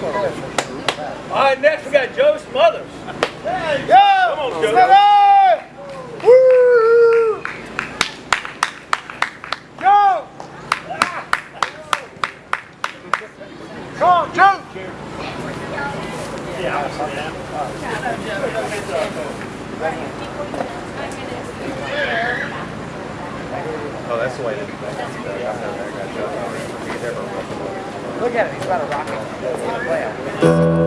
All right, next we got Joe Smothers. Yo! Come on, Joe. Smothers! Woo! Joe! Come on, Joe! Oh, that's the way to do Look at it, he's about a rocket. Wow. Yeah,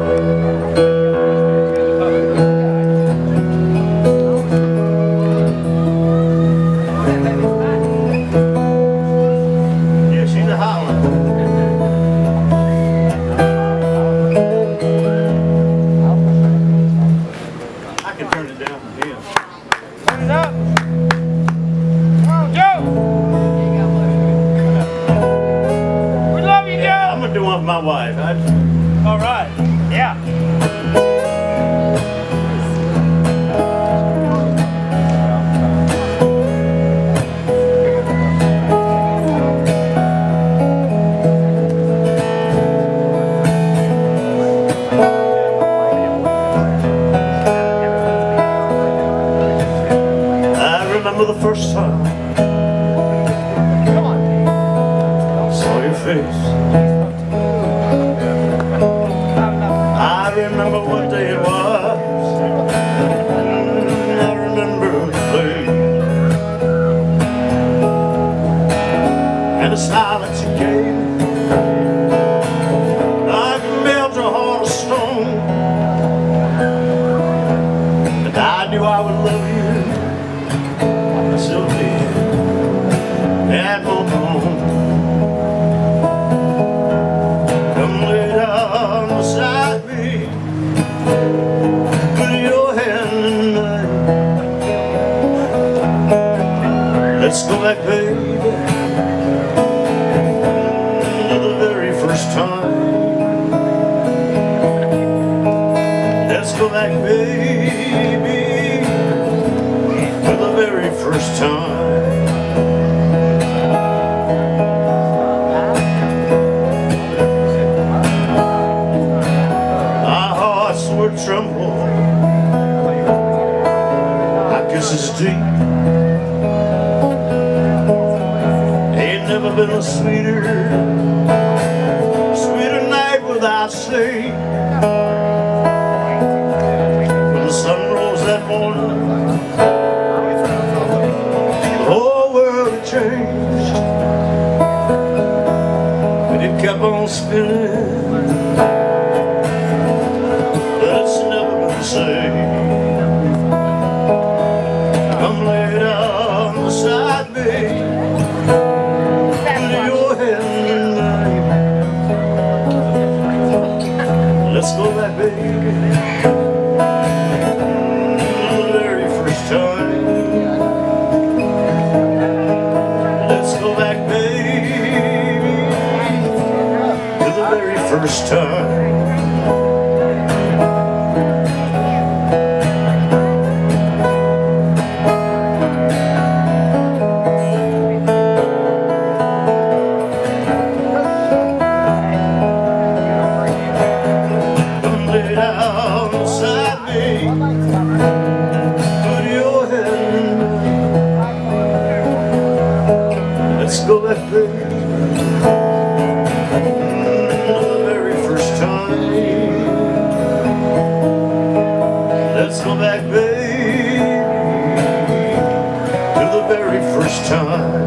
I'm Joe! gonna do one for my wife. I, All right. Yeah. I remember the first time Come on. I saw your face. The silence you gave. I heart of stone. I knew I would love you. I still. Come lay down beside me Put your hand in mine Let's go back, baby Back, baby To the very first time. My hearts would tremble. My kisses deep. Ain't never been a sweeter Sweeter night without sea kept on spinning it's never been the same. Come lay down beside me, put your hand in mine. Let's go back, baby, mine. Let's go back, baby. Let's go back, baby. To the very first time.